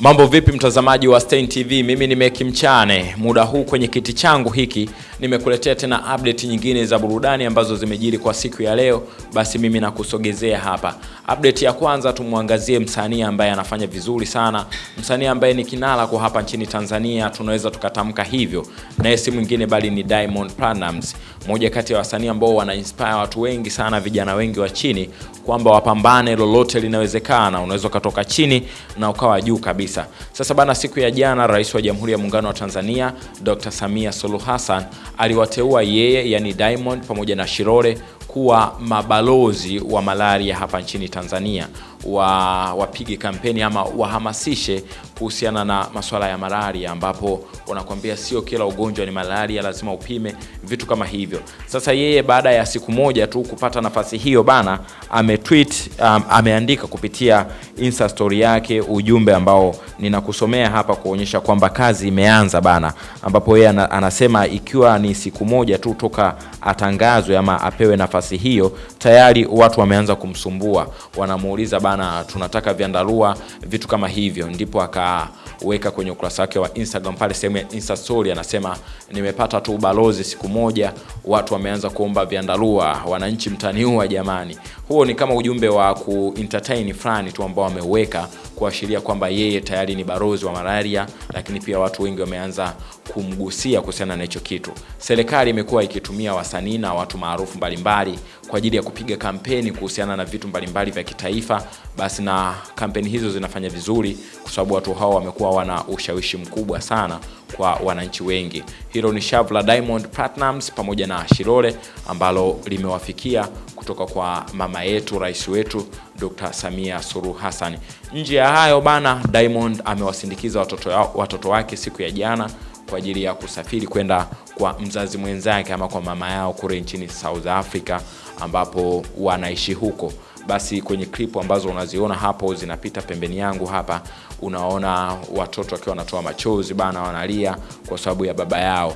Mambo vipi mtazamaji wa Stein TV? Mimi ni Meki Mchane. Muda huu kwenye kiti changu hiki nimekuletea tena update nyingine za burudani ambazo zimejiri kwa siku ya leo, basi mimi nakusogezea hapa. Update ya kwanza tumwangazie msanii ambaye anafanya vizuri sana, msanii ambaye ni kinara kwa hapa nchini Tanzania, tunaweza tukatamka hivyo, naye si mwingine bali ni Diamond Platnumz, moja kati ya wasanii ambao wana inspire watu wengi sana, vijana wengi wa chini kwamba wapambane, lolote linawezekana, unaweza ukatoka chini na ukawa juu kabisa. Sasa bana, siku ya jana Rais wa Jamhuri ya Muungano wa Tanzania Dr. Samia Suluhu Hassan aliwateua yeye, yani Diamond pamoja na shirore kuwa mabalozi wa malaria hapa nchini Tanzania, wa wapige kampeni ama wahamasishe kuhusiana na masuala ya malaria, ambapo wanakuambia sio kila ugonjwa ni malaria, lazima upime vitu kama hivyo. Sasa yeye baada ya siku moja tu kupata nafasi hiyo bana, ametweet um, ameandika kupitia Insta story yake ujumbe ambao ninakusomea hapa kuonyesha kwamba kazi imeanza bana, ambapo yeye anasema ikiwa ni siku moja tu toka atangazwe ama apewe nafasi hiyo, tayari watu wameanza kumsumbua, wanamuuliza bana, tunataka vyandarua, vitu kama hivyo. Ndipo akaweka kwenye ukurasa wake wa Instagram pale sehemu ya Insta story, anasema nimepata tu ubalozi siku moja, watu wameanza kuomba vyandarua, wananchi mtaniua jamani. Huo ni kama ujumbe wa ku entertain fulani tu ambao ameuweka kuashiria kwamba yeye tayari ni barozi wa malaria, lakini pia watu wengi wameanza kumgusia kuhusiana na hicho kitu. Serikali imekuwa ikitumia wasanii na watu maarufu mbalimbali kwa ajili ya kupiga kampeni kuhusiana na vitu mbalimbali vya kitaifa, basi na kampeni hizo zinafanya vizuri kwa sababu watu hao wamekuwa wana ushawishi mkubwa sana kwa wananchi wengi. Hilo ni shavu la Diamond Platnumz pamoja na Shilole ambalo limewafikia kutoka kwa mama yetu, rais wetu Dr. Samia Suluhu Hassan. Nje ya hayo bana, Diamond amewasindikiza watoto, watoto wake siku ya jana kwa ajili ya kusafiri kwenda kwa mzazi mwenzake ama kwa mama yao kule nchini South Africa ambapo wanaishi huko. Basi kwenye klipu ambazo unaziona hapo zinapita pembeni yangu hapa, unaona watoto wakiwa wanatoa machozi bana, wanalia kwa sababu ya baba yao.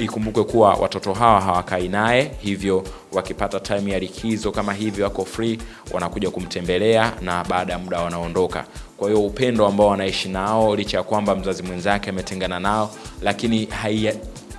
Ikumbuke kuwa watoto hawa hawakai naye, hivyo wakipata time ya likizo kama hivi wako free, wanakuja kumtembelea na baada ya muda wanaondoka. Kwa hiyo upendo ambao wanaishi nao, licha ya kwamba mzazi mwenzake ametengana nao, lakini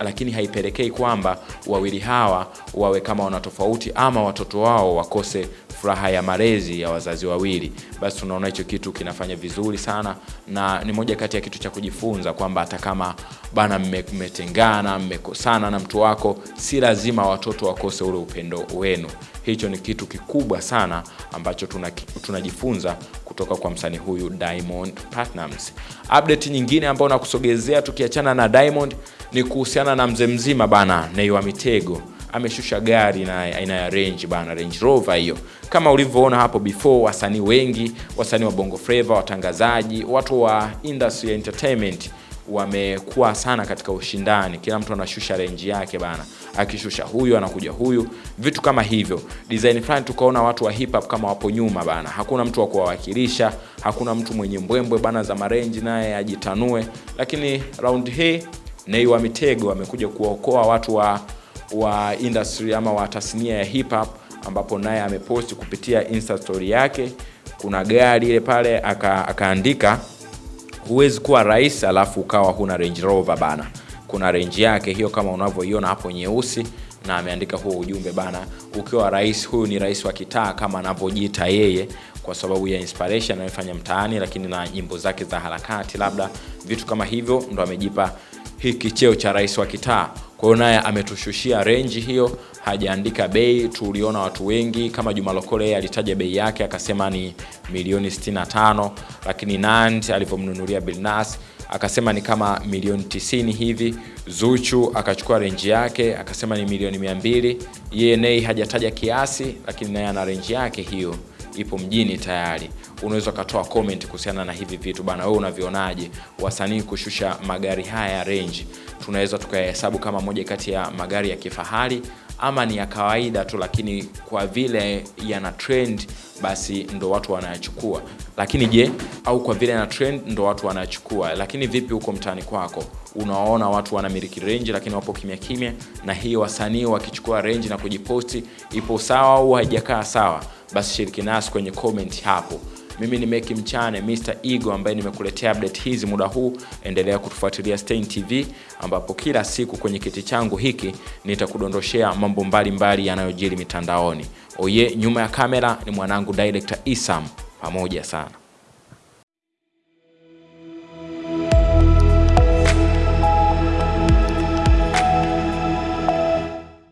lakini haipelekei kwamba wawili hawa wawe kama wana tofauti ama watoto wao wakose furaha ya malezi ya wazazi wawili. Basi tunaona hicho kitu kinafanya vizuri sana, na ni moja kati ya kitu cha kujifunza kwamba hata kama bana mmetengana, mmekosana na mtu wako, si lazima watoto wakose ule upendo wenu. Hicho ni kitu kikubwa sana ambacho tunajifunza tuna kutoka kwa msanii huyu Diamond Platnumz. Update nyingine ambayo nakusogezea tukiachana na Diamond ni kuhusiana na mzee mzima bana, Nay wa Mitego. Ameshusha gari na aina ya Range bana, Range Rover hiyo. Kama ulivyoona hapo before, wasanii wengi, wasanii wa Bongo Flava, watangazaji, watu wa industry ya entertainment wamekuwa sana katika ushindani, kila mtu anashusha range yake bana, akishusha huyu anakuja huyu, vitu kama hivyo. Design fulani tukaona watu wa hip hop kama wapo nyuma bana, hakuna mtu wa kuwawakilisha, hakuna mtu mwenye mbwembwe bana za marenji naye ajitanue, lakini round hii Nay wa Mitego amekuja kuwaokoa watu wa wa industry ama wa tasnia ya hip hop, ambapo naye ameposti kupitia Insta story yake, kuna gari ile pale akaandika huwezi kuwa rais alafu ukawa huna Range Rover bana. Kuna range yake hiyo kama unavyoiona hapo nyeusi, na ameandika huo ujumbe bana, ukiwa rais, huyu ni rais wa kitaa kama anavyojiita yeye, kwa sababu ya inspiration anayofanya mtaani, lakini na nyimbo zake za harakati, labda vitu kama hivyo, ndo amejipa hiki cheo cha rais wa kitaa. Kwa hiyo naye ametushushia renji hiyo, hajaandika bei. Tuliona watu wengi kama Juma Lokole, yeye alitaja bei yake akasema ni milioni 65, lakini Nandi alivyomnunulia Bilnas akasema ni kama milioni 90 hivi. Zuchu akachukua renji yake akasema ni milioni 200. Yeye nei hajataja kiasi, lakini naye ana renji yake hiyo ipo mjini tayari. Unaweza ukatoa comment kuhusiana na hivi vitu bana, wewe unavionaje? Wasanii kushusha magari haya ya range, tunaweza tukayahesabu kama moja kati ya magari ya kifahari ama ni ya kawaida tu, lakini kwa vile yana trend basi ndo watu wanayachukua. Lakini je, au kwa vile yana trend ndo watu wanayachukua? Lakini vipi huko mtaani kwako, unaona watu wanamiliki range lakini wapo kimya kimya, na hii wasanii wakichukua range na kujiposti, ipo sawa au haijakaa sawa? Basi shiriki nasi kwenye comment hapo. Mimi ni Meki Mchane, Mr Ego ambaye nimekuletea update hizi muda huu. Endelea kutufuatilia Stein TV, ambapo kila siku kwenye kiti changu hiki nitakudondoshea mambo mbalimbali yanayojiri mitandaoni. Oye, nyuma ya kamera ni mwanangu director Isam, pamoja sana.